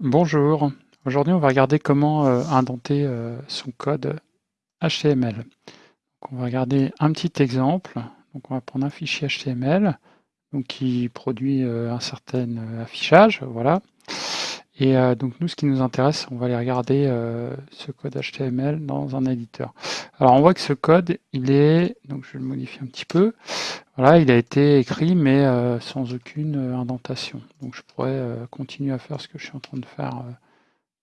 Bonjour, aujourd'hui on va regarder comment euh, indenter euh, son code HTML. On va regarder un petit exemple. On va prendre un fichier HTML qui produit euh, un certain affichage. Voilà. Et donc nous, ce qui nous intéresse, on va aller regarder ce code HTML dans un éditeur. Alors on voit que ce code, il est, donc je vais le modifier un petit peu, voilà, il a été écrit mais sans aucune indentation. Donc je pourrais continuer à faire ce que je suis en train de faire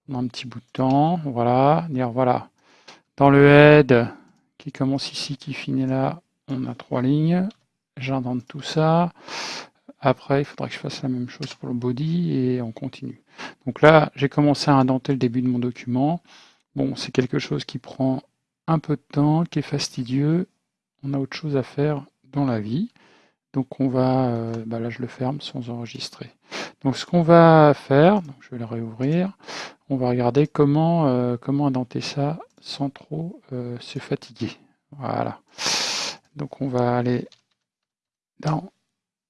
dans un petit bout de temps. Voilà, dire voilà, dans le head qui commence ici, qui finit là, on a trois lignes. J'indente tout ça. Après, il faudra que je fasse la même chose pour le body et on continue. Donc là, j'ai commencé à indenter le début de mon document. Bon, c'est quelque chose qui prend un peu de temps, qui est fastidieux. On a autre chose à faire dans la vie. Donc on va, euh, bah là je le ferme sans enregistrer. Donc ce qu'on va faire, je vais le réouvrir, on va regarder comment, euh, comment indenter ça sans trop euh, se fatiguer. Voilà. Donc on va aller dans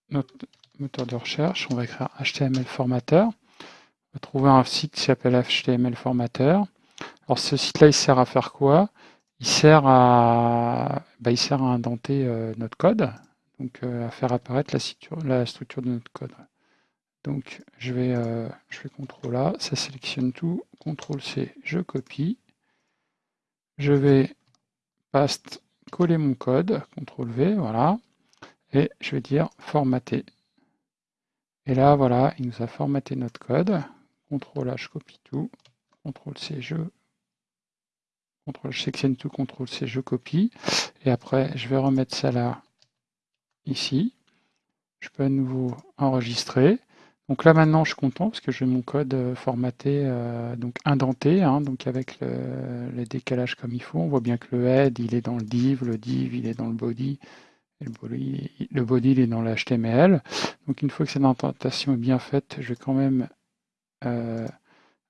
notre moteur de recherche, on va écrire HTML formateur. On va trouver un site qui s'appelle HTML formateur. Alors ce site-là, il sert à faire quoi? Il sert à, bah, il sert à indenter euh, notre code, donc euh, à faire apparaître la, structure de notre code. Donc je vais, euh, je fais CTRL A, ça sélectionne tout, CTRL C, je copie. Je vais paste, coller mon code, CTRL V, voilà, et je vais dire formater. Et là, voilà, il nous a formaté notre code. CTRL je copie tout. CTRL C, je CTRL, je sélectionne tout, CTRL C, je copie. Et après, je vais remettre ça là, ici. Je peux à nouveau enregistrer. Donc là maintenant je suis content parce que j'ai mon code euh, formaté, euh, donc indenté, hein, donc avec le, les décalages comme il faut. On voit bien que le head il est dans le div, le div il est dans le body, le body, est dans l'HTML. Donc une fois que cette indentation est bien faite, je vais quand même euh,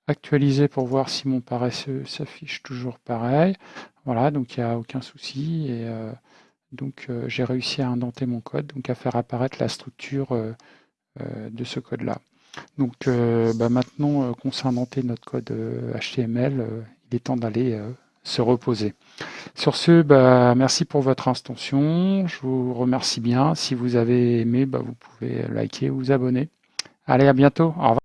actualiser pour voir si mon paresseux s'affiche toujours pareil. Voilà, donc il n'y a aucun souci. Et euh, donc euh, j'ai réussi à indenter mon code, donc à faire apparaître la structure de ce code-là. Donc bah, maintenant qu'on s'est indenté notre code HTML, il est temps d'aller se reposer. Sur ce, bah, merci pour votre intention. Je vous remercie bien. Si vous avez aimé, bah, vous pouvez liker ou vous abonner. Allez, à bientôt. Au revoir.